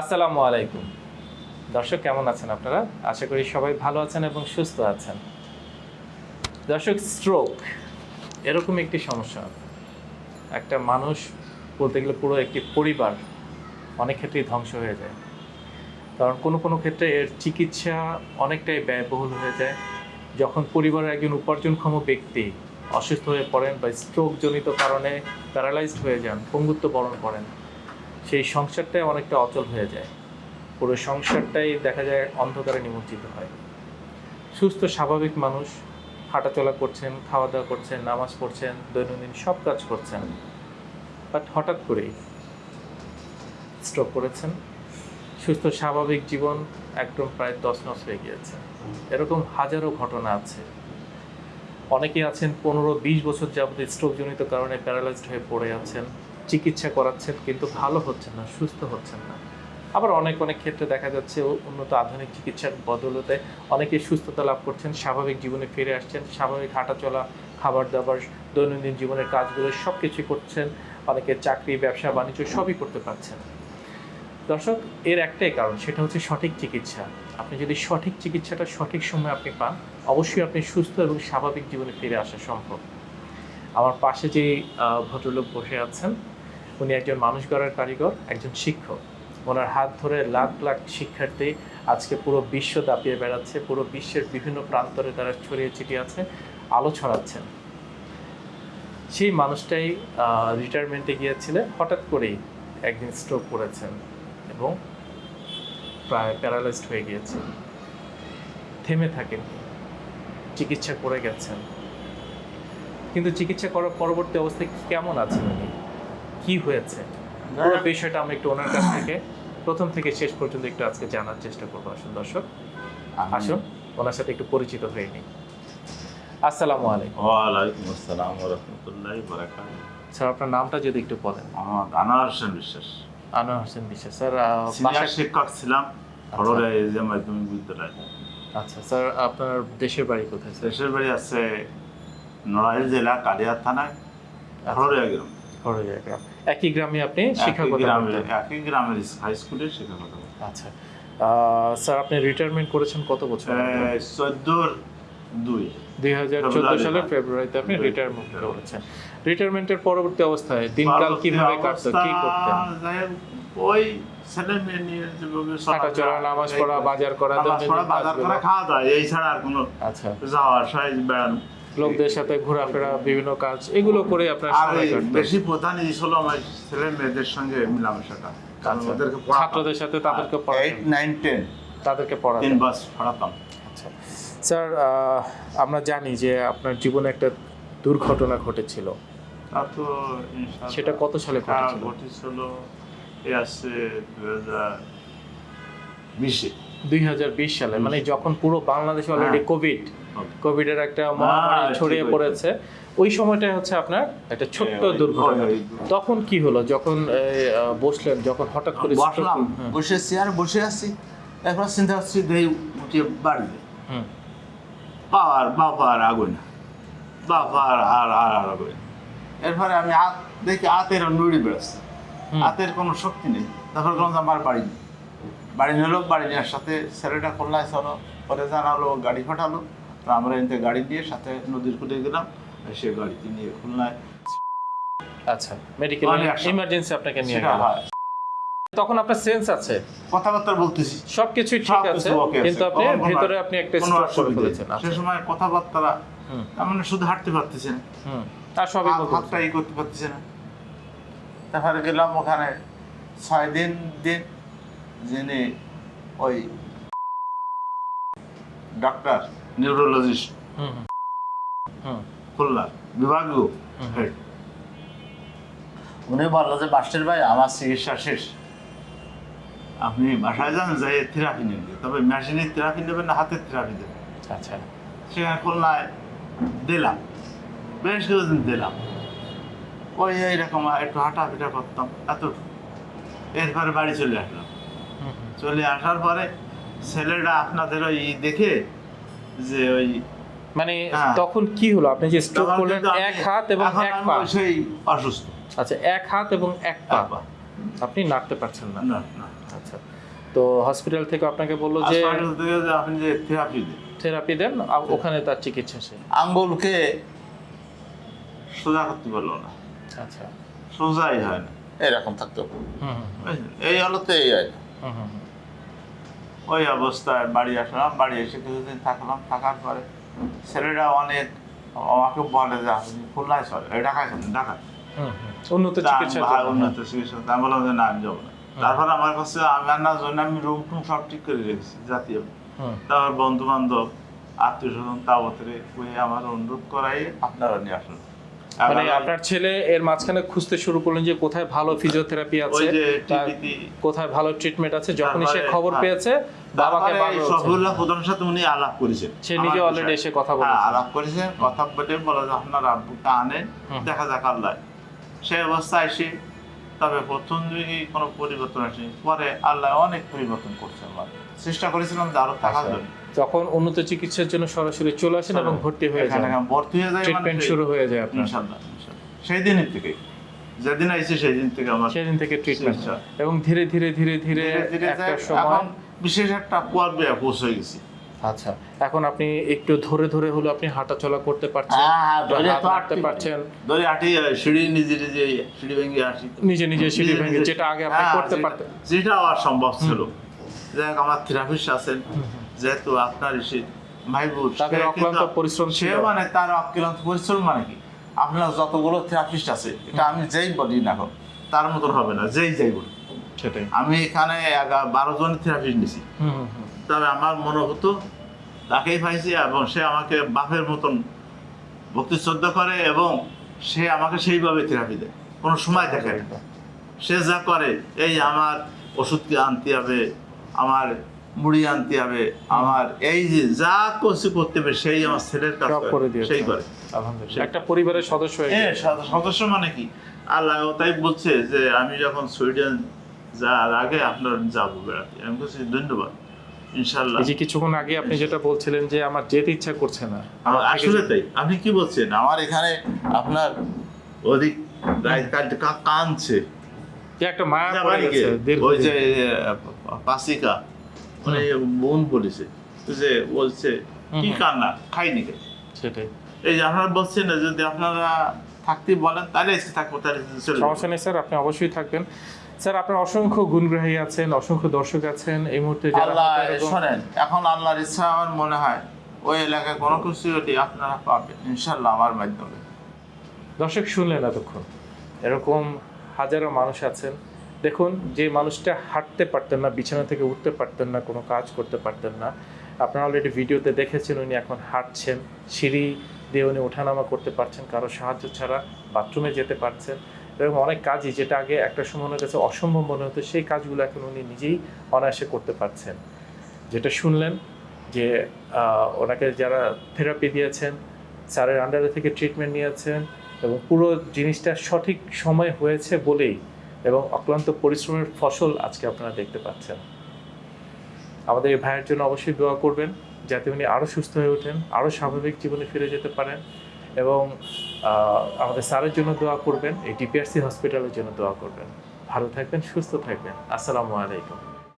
আসসালামু আলাইকুম। দর্শক, কেমন আছেন আপনারা? আশা করি সবাই ভালো আছেন এবং সুস্থ আছেন। দর্শক স্ট্রোক এরকম একটি সমস্যা। একটা মানুষ বলতে গেলে পুরো একটি পরিবার অনেক ক্ষেত্রেই ধ্বংস হয়ে যায়। কারণ কোনো কোনো ক্ষেত্রে এর চিকিৎসা অনেকটাই ব্যয়বহুল হয়ে যায়। যখন পরিবারের একজন উপার্জনক্ষম ব্যক্তি অসুস্থ হয়ে পড়েন বা স্ট্রোকজনিত কারণে প্যারালাইজড হয়ে যান, পঙ্গুত্ব বরণ করেন সেই সংসারটাই অনেকটা অচল হয়ে যায়। পুরো সংসারটাই দেখা যায় অন্ধকারে নিমজ্জিত হয়। সুস্থ, স্বাভাবিক মানুষ, হাঁটাচলা করছেন খাওয়া দাওয়া করছেন, নামাজ পড়ছেন, দৈনন্দিন সব কাজ করছেন। বাট হঠাৎ করেই স্ট্রোক করেছেন। সুস্থ, স্বাভাবিক জীবন একদম প্রায় দশ নস হয়ে গিয়েছে। এরকম হাজারো ঘটনা আছে। অনেকে আছেন পনেরো বিশ বছর যাবত স্ট্রোকজনিত কারণে প্যারালাইজড হয়ে পড়ে আছেন। চিকিৎসা করাচ্ছেন কিন্তু ভালো হচ্ছেন না, সুস্থ হচ্ছেন না। আবার অনেক অনেক ক্ষেত্রে দেখা যাচ্ছে উন্নত আধুনিক চিকিৎসার বদলতে অনেকে সুস্থতা লাভ করছেন, স্বাভাবিক জীবনে ফিরে আসছেন, স্বাভাবিক হাঁটাচলা খাবার দাবার, দৈনন্দিন জীবনের কাজগুলো সব কিছুই করছেন, অনেকে চাকরি, ব্যবসা, বাণিজ্য সবই করতে পারছেন। দর্শক, এর একটাই কারণ, সেটা হচ্ছে সঠিক চিকিৎসা। আপনি যদি সঠিক চিকিৎসাটা সঠিক সময় আপনি পান, অবশ্যই আপনি সুস্থ এবং স্বাভাবিক জীবনে ফিরে আসা সম্ভব। আমার পাশে যে ভদ্রলোক বসে আছেন উনি একজন মানুষ গড়ার কারিগর, একজন শিক্ষক। ওনার হাত ধরে লাখ লাখ শিক্ষার্থী আজকে পুরো বিশ্ব দাপিয়ে বেড়াচ্ছে, পুরো বিশ্বের বিভিন্ন প্রান্তরে তারা ছড়িয়ে ছিটিয়ে আছে, আলো ছড়াচ্ছেন। সেই মানুষটাই রিটায়ারমেন্টে গিয়েছিলেন, হঠাৎ করেই একদিন স্ট্রোক করেছেন এবং প্রায় প্যারালাইজড হয়ে গিয়েছেন থেমে থাকেন, চিকিৎসা করে গেছেন। কিন্তু চিকিৎসা করার পরবর্তী অবস্থায় কেমন আছেন উনি? কি হয়েছে? পুরো বিষয়টা আমরা একটু ওনার কাছ থেকে প্রথম থেকে শেষ পর্যন্ত একটু আজকে জানার চেষ্টা করব আসুন দর্শক। আসুন ওনার সাথে একটু পরিচিত হয়ে নিই। আসসালামু আলাইকুম। ওয়ালাইকুম আসসালাম রহমতুল্লাহ বারাকাত স্যার আপনার নামটা যদি একটু বলেন। আমার আনোয়ার হোসেন বিশ্বাস। আনোয়ার হোসেন বিশ্বাস। স্যার সিনিয়র শিক্ষক ছিলাম খড়রে যে মাধ্যমিক বিদ্যালয়। আচ্ছা স্যার আপনার দেশের বাড়ি কোথায় স্যার? দেশের বাড়ি আছে নড়াইল জেলা কালিয়ার থানায় খড়রিয়া গ্রাম খড়গড়িয়া গ্রাম একই গ্রামে আপনি শিক্ষকতা? একই গ্রামের হাই স্কুলের শিক্ষকতা আচ্ছা। স্যার আপনি রিটায়ারমেন্ট করেছেন কত বছর? চোদ্দোর দুই। দুই হাজার চোদ্দ সালের ফেব্রুয়ারিতে আপনি রিটায়ারমেন্ট করেছেন। রিটায়ারমেন্টের পরবর্তী অবস্থায় দিনকাল কীভাবে কাটতো কি করতেন? ওই ছেলে মেয়ে নিয়ে হাঁটাচলা নামাজ পড়া বাজার করা বাজার খাওয়া দাওয়া এই ছাড়া আর কোনো আচ্ছা। যাওয়া আসা বেড়ানো। লোকদের সাথে ঘোরাফেরা বিভিন্ন কাজ এগুলো করে আপনার সময় কাটতো। বেশি প্রধান জিনিস হলো আমার ছেলে মেয়েদের সঙ্গে মেলামেশাটা। কারণ আচ্ছা। ওদেরকে পড়াতাম। ছাত্রদের সাথে তাদেরকে টেন তাদেরকে তিন পড়াতেন বাস পড়াতাম আচ্ছা। স্যার আমরা জানি যে আপনার জীবনে একটা দুর্ঘটনা ঘটেছিল। তো সেটা কত সালে ঘটেছিল? ঘটেছিল এ হাজার বিশে। দুই সালে মানে যখন পুরো বাংলাদেশে অলরেডি হ্যাঁ। কোভিড কোভিডের একটা মহামারী ছড়িয়ে পড়েছে ওই সময়টাই হচ্ছে আপনার একটা ছোট্ট দুর্ঘটনা। ওই- ওই- তখন কি হলো? যখন বসলেন যখন হঠাৎ করে বসলাম হলো? হুম, বসে চেয়ারে বসে আছি এখন চিন্তা করছি দেই উঠিয়ে বাড়বে। বাবার বাবার আগুন। বাবার আর আর আর আগুন। এরপরে আমি হাত দেখি হাতের নুড়ি বেড়াচ্ছে। হাতের কোনো শক্তি নেই। তারপর কোনো আমার বাড়ি নেই। বাড়ি নিলো বাড়ি নেওয়ার সাথে ছেলেটা খুলনায় চলো পরে জানালো গাড়ি পাঠালো। তো আমরা এনতে গাড়ি দিয়ে সাথে নদীর কুটে গেলাম সে গাড়িতে নিয়ে খুলনায়। আচ্ছা মেডিকেল ইমার্জেন্সি আপনাকে নিয়ে গেল। তখন আপনার সেন্স আছে? কথাবার্তা বলতেছি। সবকিছুই ঠিক আছে। কিন্তু আপনি ভেতরে আপনি একটা স্ট্রোক করে ফেলেছেন সে সময় কথাবার্তা মানে শুধু হাঁটতে পারতেছে না। হুম আর সবই হাতটা ই করতে পারতেছে না। তারপরে গেলাম ওখানে ছয় দিন দিন যিনি ওই ডাক্তার নিউরোলজিস্ট খুলনার বিভাগীয় হেড। উনি বলল যে মাস্টার ভাই আমার চিকিৎসা শেষ। আপনি বাসায় যান যাই থেরাপি নেবেন তবে মেশিনের থেরাপি নেবেন না হাতের থেরাপি দেবেন। আচ্ছা। সেখানে খুলনায় দিলাম বেশ কিছুদিন দিলাম। ওই এইরকম একটু হাঁটাফিটা করতাম এত এরপরে বাড়ি চলে আসলাম। চলে আসার পরে ছেলেটা আপনাদের ওই দেখে যে ওই মানে হ্যাঁ। তখন কি হলো? আপনি যে স্ট্রোক করলেন এক হাত এবং এক পা। সেই অসুস্থ। আচ্ছা এক হাত এবং এক পা। আপনি নাড়তে পারছেন না। না না। আচ্ছা তো হসপিটাল থেকে আপনাকে বলল যে আপনি যে থেরাপি দেন। থেরাপি দেন আর ওখানে তার চিকিৎসা সে আঙ্গুলকে সোজা করতে পারল না। আচ্ছা। সোজাই হয় না। এরকম থাকতো। হুম হুম বুঝলেন? এই এই হয় না। হুম হুম হুম। ওই অবস্থায় বাড়ি আসলাম বাড়ি এসে কিছুদিন থাকলাম থাকার পরে ছেলেরা অনেক আমাকে বলে যে আপনি খুলনায় চলে ঢাকায় চলেন ঢাকায়। উন্নত চিকিৎসা ভাই উন্নত চিকিৎসা আমি বললাম যে না আমি যাব না। তারপর আমার কাছে আনার জন্য আমি রুম টুম সব ঠিক করে রেখেছি জাতীয়। তারপর বন্ধু বান্ধব আত্মীয় স্বজন তাবতরে আমার অনুরোধ করাই আপনারা নিয়ে আসুন। মানে আপনার ছেলে এর মাঝখানে খুঁজতে শুরু করলেন যে কোথায় ভালো ফিজিওথেরাপি আছে কোথায় ভালো ট্রিটমেন্ট আছে যখনই সে খবর হ্যাঁ। পেয়েছে বাবাকে প্রধানের সাথে উনি আলাপ করেছেন। সে নিজে অলরেডি এসে কথা বলে আলাপ করেছে কথা বলে বলে আপনার আব্বুটা আনেন দেখা যাক আল্লাহ। সে অবস্থায় এসে তবে প্রথম দিকে কোনো পরিবর্তন আসেনি। পরে আল্লাহ অনেক পরিবর্তন করছে চেষ্টা করেছিলাম যে আরও থাকার আচ্ছা। জন্য যখন উন্নত চিকিৎসার জন্য সরাসরি চলে আসেন এবং ভর্তি হয়ে যান। ভর্তি হয়ে যায় ট্রিটমেন্ট মানে শুরু হয়ে যায় আপনার। ইনশাল্লাহ। সেই দিনের থেকে যেদিন আইছে সেই দিন থেকে আমার সেদিন থেকে ট্রিটমেন্ট। এবং ধীরে ধীরে ধীরে ধীরে ধীরে ধীরে একটা সময় বিশেষ একটা পর্বে পৌঁছে গেছি। আচ্ছা এখন আপনি একটু ধরে ধরে হলো আপনি হাঁটা চলা করতে পারছেন হ্যাঁ, হ্যাঁ, হাঁটতে পারছেন। ধরে সিঁড়ি নিজে নিজে সিঁড়ি ভেঙে নিজে নিজে সিঁড়ি ভেঙে যেটা আগে আপনি হ্যাঁ, করতে পারতেন। যেটা আর সম্ভব ছিল। যাই আমার থেরাপিস্ট আছেন যেহেতু আপনার এসে ভাইবুর তাদের অক্লান্ত পরিশ্রম সে মানে তার অক্লান্ত পরিশ্রম মানে কি? আপনার যতগুলো থেরাপিস্ট আছে এটা আমি যেই বলি না তার মতন হবে না যেই যাই বলি। সেটাই। আমি এখানে বারো জন থেরাপিস্ট নিছি। তবে আমার মনে হতো তাকেই পাইছি এবং সে আমাকে বাপের মতন ভক্তি শ্রদ্ধা করে এবং সে আমাকে সেইভাবে থেরাপি দেয়। কোনো সময় দেখে না। সে যা করে এই আমার ওষুধ কি আনতে হবে আমার মুড়ি আনতে হবে আমার এই যে যা কিছু করতে হবে সেই আমার ছেলের কাজ করে সেই করে। একটা পরিবারের সদস্য হ্যাঁ সদস্য মানে কি? আল্লাহ তাই বলছে যে আমি যখন সুইডেন যাওয়ার আগে আপনার যাব বেড়াতে। আমি বলছি ধন্যবাদ। ইনশাল্লাহ এই যে কিছুক্ষণ আগে আপনি যেটা বলছিলেন যে আমার যেতে ইচ্ছা করছে না। আসলে তাই। আপনি কি বলছেন? আমার এখানে আপনার অধিক কাঁদছে। একটা মায়া পড়ে গেছে ওই যে পাসিকা মানে বোন বলেছে যে বলছে কি কান্না? খাইনি সেটাই। এই যে আপনারা বলছেন না, যদি আপনারা থাকতে বলেন তাহলে এসে থাকব তাহলে সমস্যা নেই স্যার আপনি অবশ্যই থাকবেন। স্যার আপনার অসংখ্য গুণগ্রাহী আছেন অসংখ্য দর্শক আছেন এই মুহূর্তে আল্লাহ শোনেন এখন আল্লাহর ইচ্ছা আমার মনে হয় ওই এলাকায় কোনো কিছু যদি আপনারা পাবেন ইনশাল্লাহ আমার মাধ্যমে। দর্শক শুনলেন এতক্ষণ এরকম হাজারো মানুষ আছেন। দেখুন যে মানুষটা হাঁটতে পারতেন না বিছানা থেকে উঠতে পারতেন না কোনো কাজ করতে পারতেন না আপনারা অলরেডি ভিডিওতে দেখেছেন উনি এখন হাঁটছেন সিঁড়ি দিয়ে উনি ওঠানামা করতে পারছেন, কারও সাহায্য ছাড়া বাথরুমে যেতে পারছেন। এরকম অনেক কাজই যেটা আগে একটা সময় ওনার কাছে অসম্ভব মনে হতো, সেই কাজগুলো এখন উনি নিজেই অনায়াসে করতে পারছেন। যেটা শুনলেন যে ওনাকে যারা থেরাপি দিয়েছেন, স্যারের আন্ডারে থেকে ট্রিটমেন্ট নিয়েছেন এবং পুরো জিনিসটা সঠিক সময় হয়েছে বলেই এবং অক্লান্ত পরিশ্রমের ফসল আজকে আপনারা দেখতে পাচ্ছেন। আমাদের এই ভাইয়ের জন্য অবশ্যই দোয়া করবেন। যাতে উনি আরও সুস্থ হয়ে ওঠেন আরও স্বাভাবিক জীবনে ফিরে যেতে পারেন এবং আমাদের স্যারের জন্য দোয়া করবেন, এই ডিপিআরসি হসপিটালের জন্য দোয়া করবেন। ভালো থাকবেন, সুস্থ থাকবেন। আসসালামু আলাইকুম।